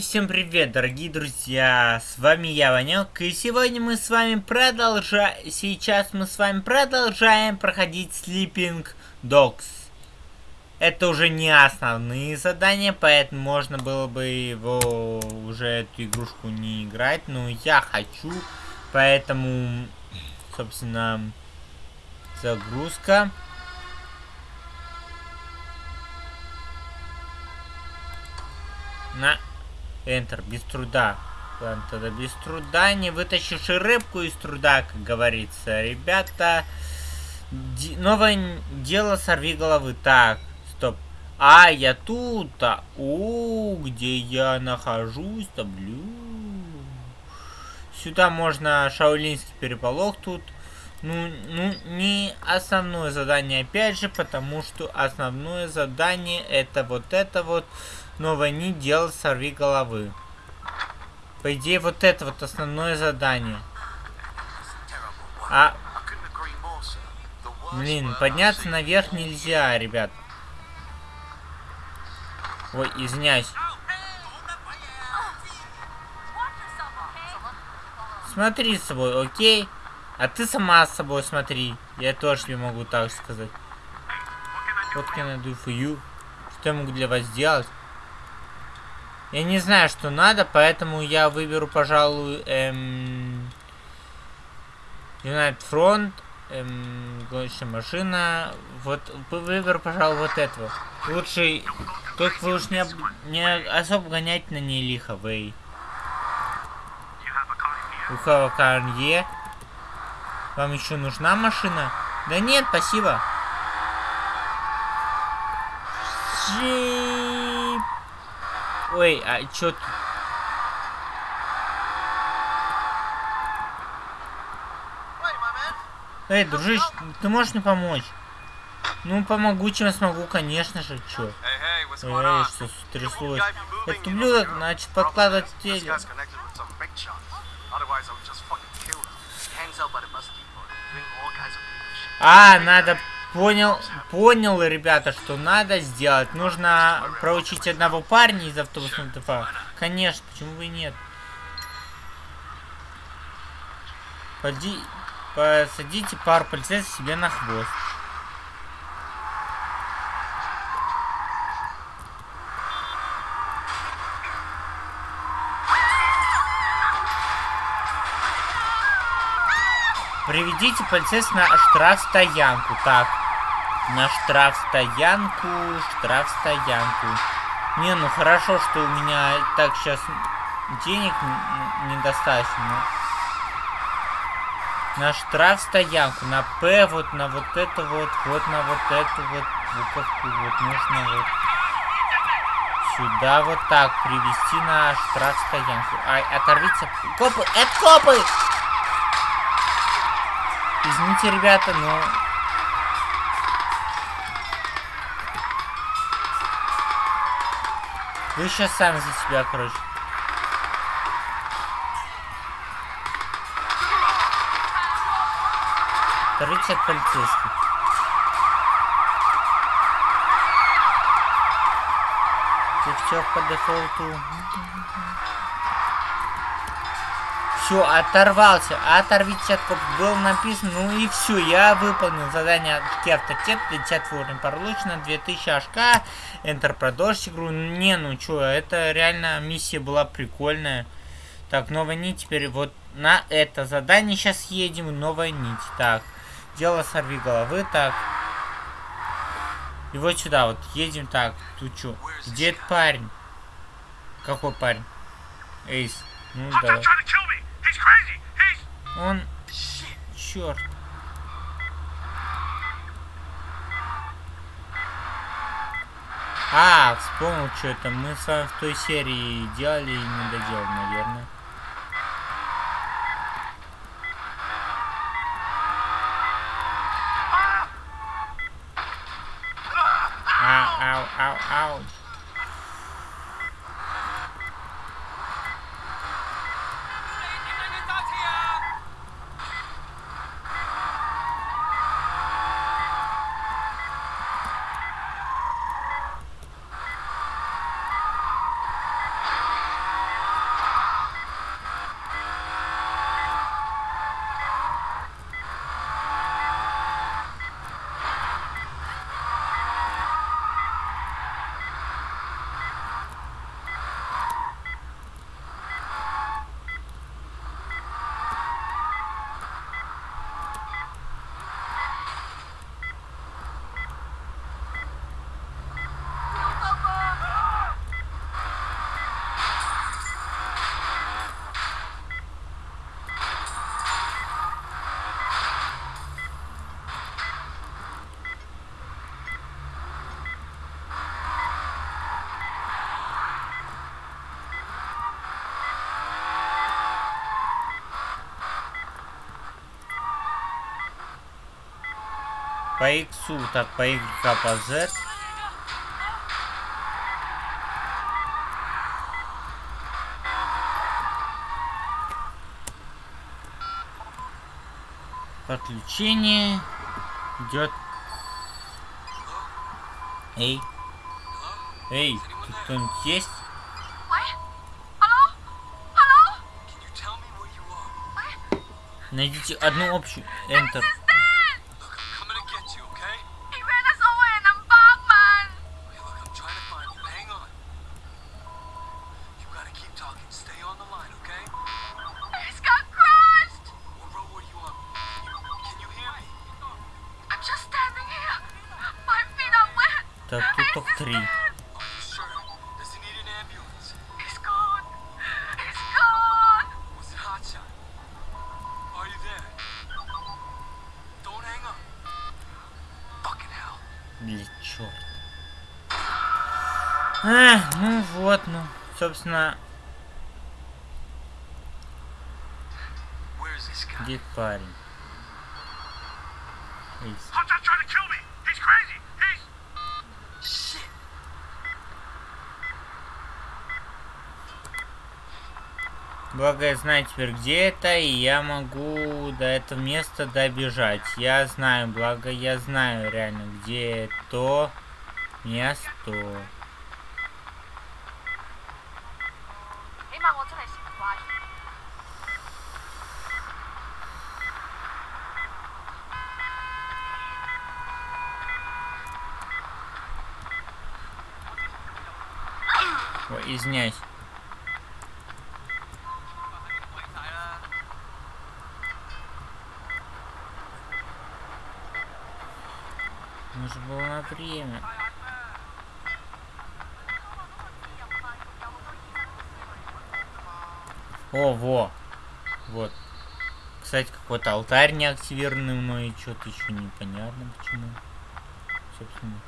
Всем привет, дорогие друзья, с вами я, Ванек, и сегодня мы с вами продолжаем, сейчас мы с вами продолжаем проходить Sleeping Dogs. Это уже не основные задания, поэтому можно было бы его, уже эту игрушку не играть, но я хочу, поэтому, собственно, загрузка. На Enter, без труда. Ладно, тогда без труда. Не вытащишь и рыбку из труда, как говорится. Ребята, новое дело сорви головы. Так, стоп. А, я тут, а. О, где я нахожусь, таблю. Сюда можно шаулинский переполох тут. Ну, ну, не основное задание опять же, потому что основное задание это вот это вот новое не делал сорви головы. По идее, вот это вот основное задание. А... Блин, подняться наверх нельзя, ребят. Ой, извиняюсь. Смотри с собой, окей? А ты сама с собой смотри. Я тоже тебе могу так сказать. What can I do for you? Что я могу для вас сделать? Я не знаю, что надо, поэтому я выберу, пожалуй, эм... United Front, эм, гоночная машина. Вот, выберу, пожалуй, вот этого. Лучше, только вы уж не, не особо гонять на ней лихо, вы. У Карнье. Вам еще нужна машина? Да нет, спасибо. Джи... Ой, а чё тут? Эй, дружище, ты можешь мне помочь? Ну, помогу, чем смогу, конечно же, чё. Эй, что стряслось? Этот ублюдок, значит, подкладывать теле. А, надо Понял, понял, ребята, что надо сделать. Нужно проучить одного парня из автобусного ТФ. Конечно, почему бы и нет. Поди, посадите пару полицейских себе на хвост. Приведите полицейских на штрафстоянку. Так. На штрафстоянку, штрафстоянку. Не, ну хорошо, что у меня так сейчас денег недостаточно. На штрафстоянку, на П, вот на вот это вот, вот на вот эту вот буковку, вот нужно вот сюда вот так привести на штрафстоянку. Ай, оторвите. Копы, это копы! Извините, ребята, но Вы сейчас сами за себя, короче. Короче, от полицейских. Все по дефолту. Все, оторвался. Оторвитесь от коп. Было написано, ну и все, я выполнил задание автотет, 50 уровень получено, 2000 ашка, Enter продолжить игру. Не, ну что, это реально миссия была прикольная. Так, новая нить, теперь вот на это задание сейчас едем, новая нить. Так, дело сорви головы, так. И вот сюда вот, едем так, тут что, где парень? Какой парень? Эйс, ну давай. Он... Черт. А, вспомнил, что это. Мы в той серии делали и не доделали, наверное. Ау, По иксу, так, по Y, по Z. Подключение идет. Эй. Эй, тут кто-нибудь есть? Найдите одну общую. Enter. А, ну вот, ну, собственно, где парень? Благо я знаю теперь где это, и я могу до этого места добежать. Я знаю, благо я знаю реально, где то место. Ой, извиняюсь. Нужно было на время. О, во. Вот. Кстати, какой-то алтарь не активированный мной, что-то еще непонятно почему. Собственно.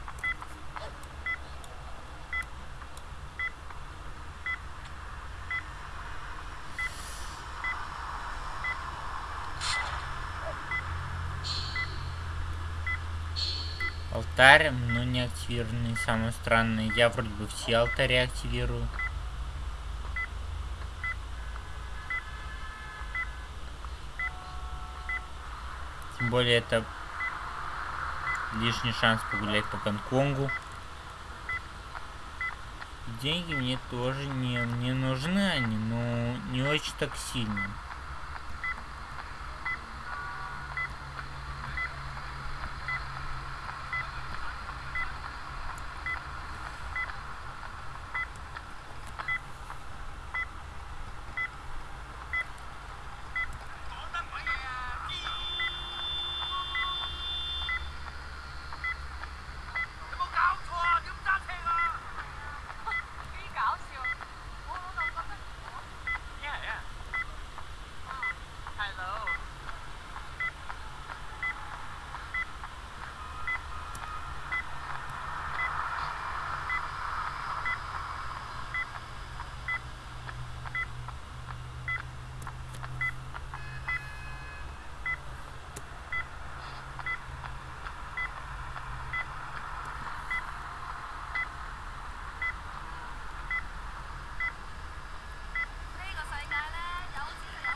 Алтарь, но не активированный. Самое странное, я вроде бы все алтари активирую. Тем более это лишний шанс погулять по Гонконгу. Деньги мне тоже не, не нужны они, но не очень так сильно.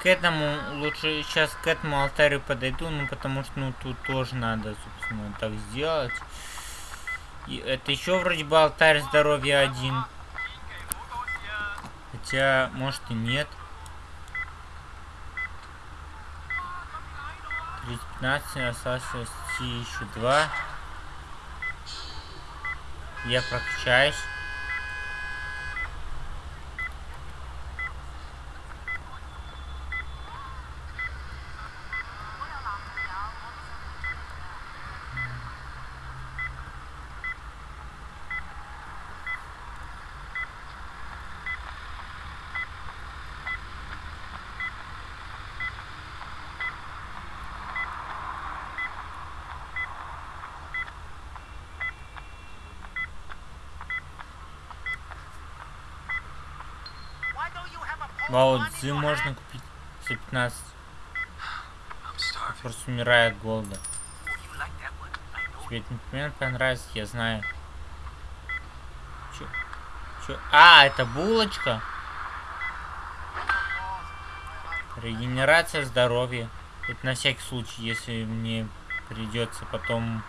К этому лучше сейчас к этому алтарю подойду, ну потому что ну тут тоже надо, собственно, так сделать. И это еще вроде бы алтарь здоровья один. Хотя, может и нет. 15, осталось еще два. Я прокачаюсь. Вау, дзы можно купить за 15. Просто умирает голода. Тебе этот момент понравится, я знаю. Чё? Чё? А, это булочка? Регенерация здоровья. Это на всякий случай, если мне придется потом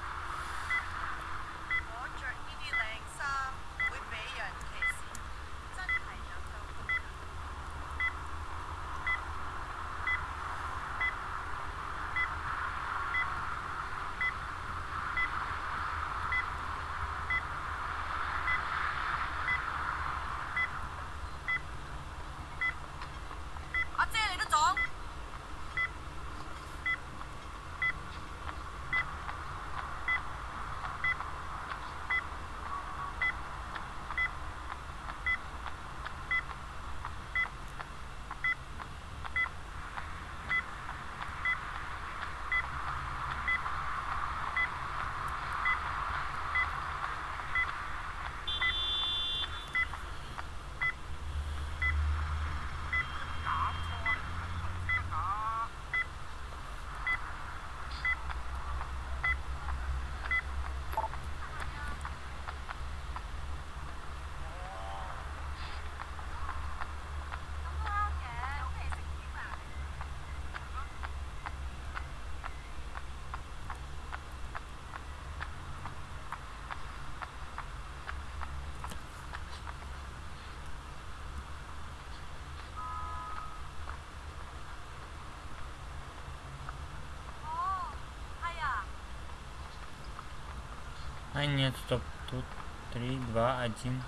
А нет, стоп. Тут 3, 2, 1.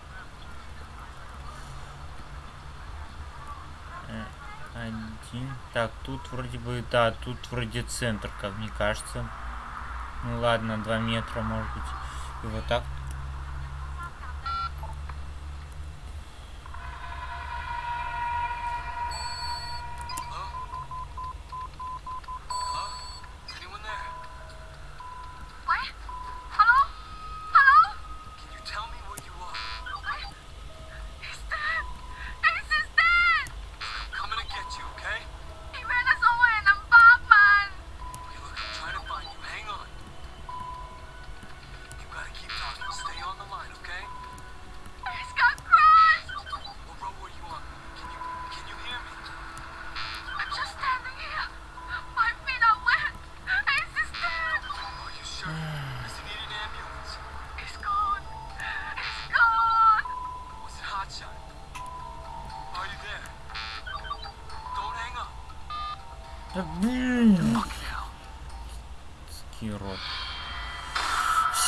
Э, Один. Так, тут вроде бы, да, тут вроде центр, как мне кажется. Ну ладно, 2 метра, может быть. И вот так.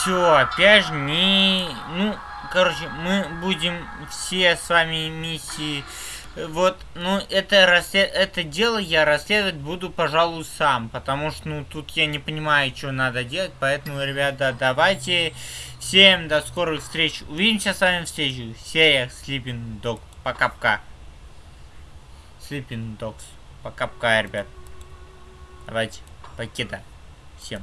Все, опять же не... Ну, короче, мы будем все с вами миссии... Вот, ну, это, расслед... это дело я расследовать буду, пожалуй, сам. Потому что, ну, тут я не понимаю, что надо делать. Поэтому, ребята, давайте... Всем до скорых встреч. Увидимся с вами в следующих сериях Sleeping Dog. Пока-пока. Sleeping Dogs. Пока-пока, ребят. Давайте, покида. Всем.